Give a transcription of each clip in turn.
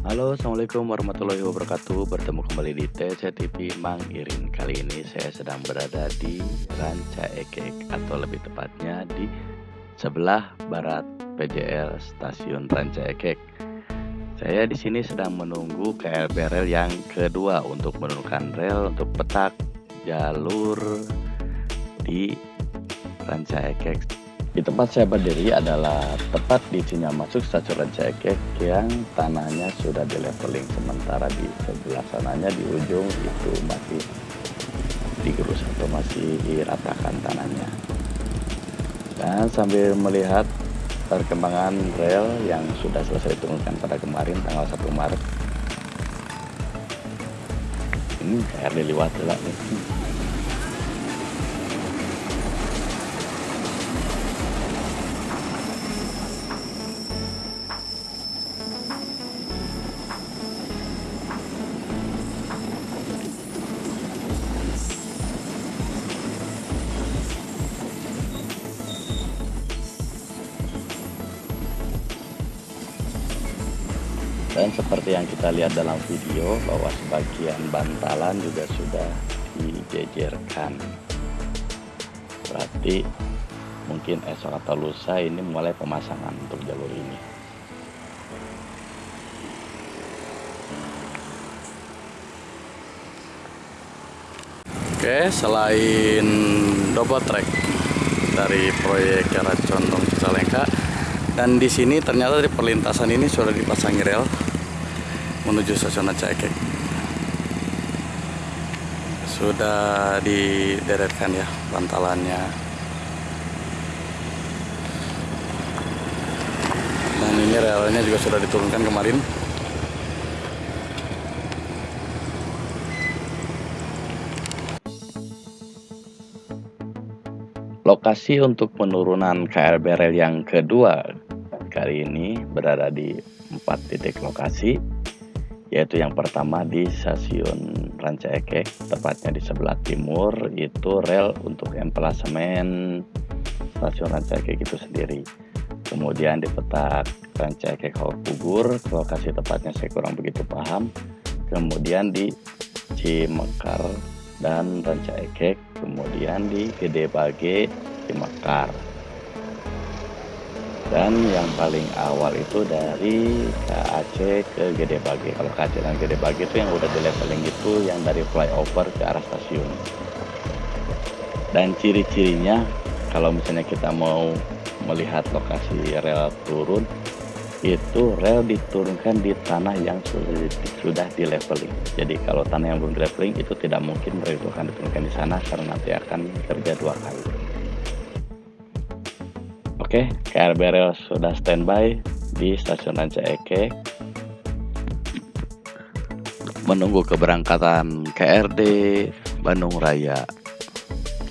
Halo assalamualaikum warahmatullahi wabarakatuh. Bertemu kembali di TC TV Mang Irin. Kali ini saya sedang berada di Ranca Ekek Atau lebih tepatnya di sebelah barat PJL Stasiun Ranca Ekek. Saya di sini sedang menunggu KLB rel yang kedua Untuk menurunkan rel untuk petak jalur di Ranca Ekek di tempat saya berdiri adalah tepat di sini masuk stasiun Rancakek yang tanahnya sudah di leveling sementara di sebelah sananya di ujung itu masih digerus atau masih diratakan tanahnya. Dan sambil melihat perkembangan rel yang sudah selesai diturunkan pada kemarin tanggal 1 Maret. Ini KRD lewat lah nih. Dan seperti yang kita lihat dalam video bahwa sebagian bantalan juga sudah dijejerkan. Berarti mungkin esok atau lusa ini mulai pemasangan untuk jalur ini. Oke, selain double track dari proyek Jalan Condong Cicalengka, dan di sini ternyata di perlintasan ini sudah dipasangi rel menuju stasiun Cekek. Sudah dideretkan ya bantalannya. Dan ini relnya juga sudah diturunkan kemarin. Lokasi untuk penurunan KRB rel yang kedua kali ini berada di empat titik lokasi yaitu yang pertama di stasiun Ranca Ekek tepatnya di sebelah timur itu rel untuk emplasemen stasiun Ranca Ekek itu sendiri. Kemudian di petak Ranca Ekek Pugur lokasi tepatnya saya kurang begitu paham. Kemudian di Cimekar dan Ranca Ekek kemudian di Gede Bage di Mekar dan yang paling awal itu dari KAC ke Gede Bage. Kalau KAC dan Gede Bage itu yang udah di leveling itu yang dari flyover ke arah stasiun. Dan ciri-cirinya kalau misalnya kita mau melihat lokasi rel turun itu rel diturunkan di tanah yang sudah, di leveling. Jadi kalau tanah yang belum di leveling itu tidak mungkin rel akan diturunkan di sana karena nanti akan kerja dua kali oke KRB rel sudah standby di stasiun Ranca Eke. Menunggu keberangkatan KRD Bandung Raya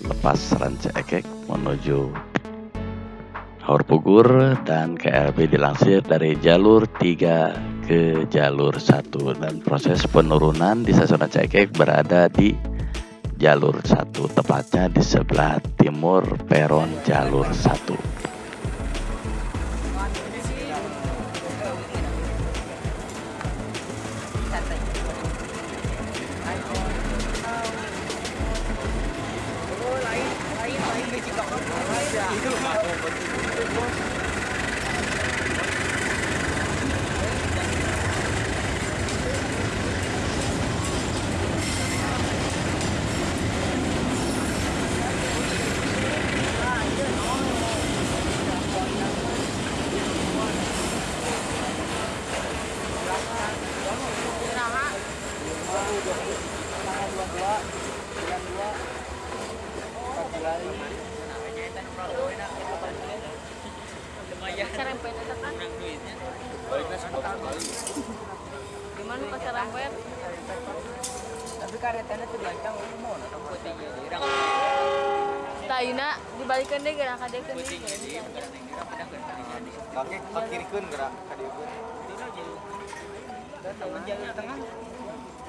lepas Ranca Ekek menuju Haur Pugur dan KRB dilansir dari jalur 3 ke jalur 1 dan proses penurunan di stasiun Aceh berada di jalur 1 tepatnya di sebelah timur peron jalur 1 Gimana? Tapi tuh Taina dibalikan deh gerak kadek kan kaki kakirikeun gerak ka dieu dan temen jalur tengah.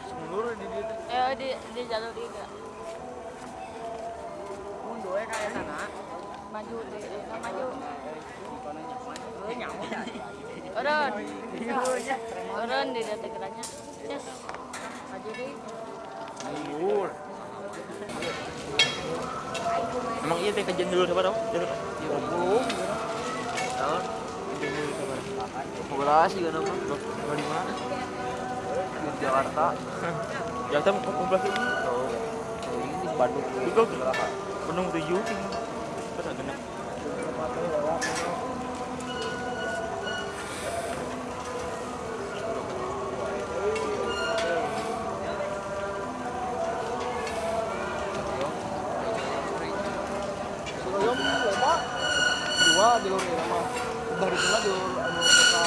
Semulur di teh Eh di di jalur ini gerak mundur we ka sana maju deh, maju. Nyamuk di. Yes. Maju deh. Emang iya teh kajian dulu siapa dong? Dulu. Belum. Tahun. Kajian dulu siapa? Kan di Jakarta. Jakarta mau populasi ini? Oh. Ini di Bandung. Itu Bandung tujuh. Kan. Surabaya mah loba. Dua jalur ini mah. Baru cuma jalur anu kota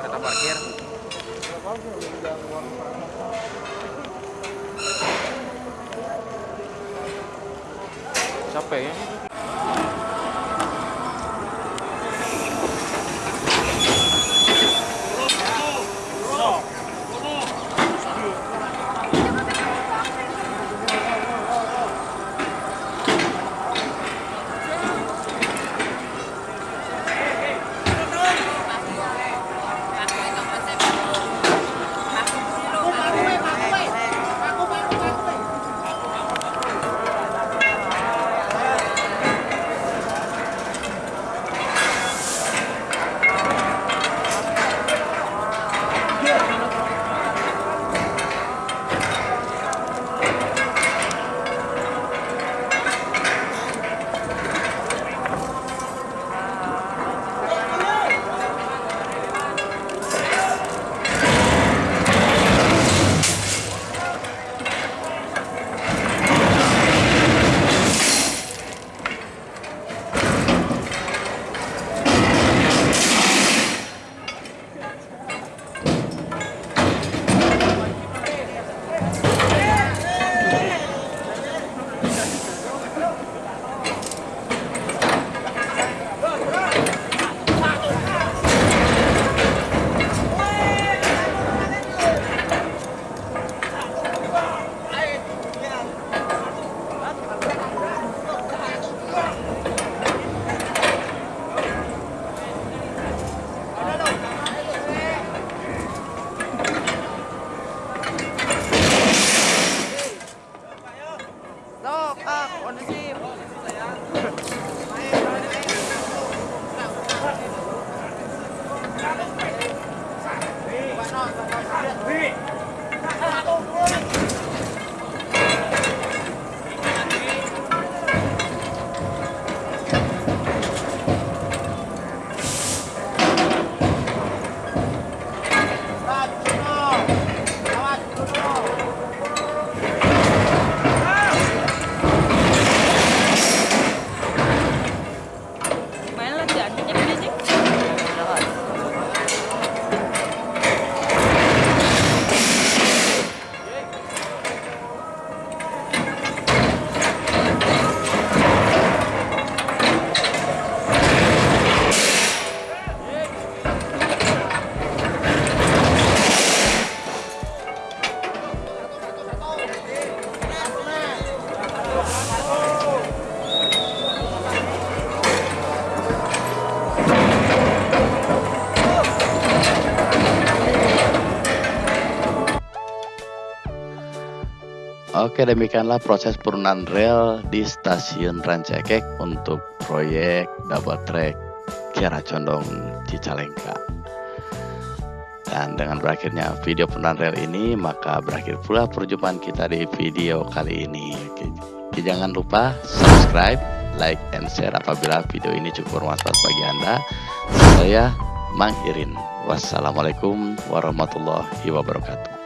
Kereta parkir. sih Capek ya? Oke demikianlah proses penurunan rel di stasiun Rancakek untuk proyek double track Kiara Condong Cicalengka. Dan dengan berakhirnya video penurunan rel ini maka berakhir pula perjumpaan kita di video kali ini. Oke, jangan lupa subscribe, like, and share apabila video ini cukup bermanfaat bagi Anda. Saya Mang Irin. Wassalamualaikum warahmatullahi wabarakatuh.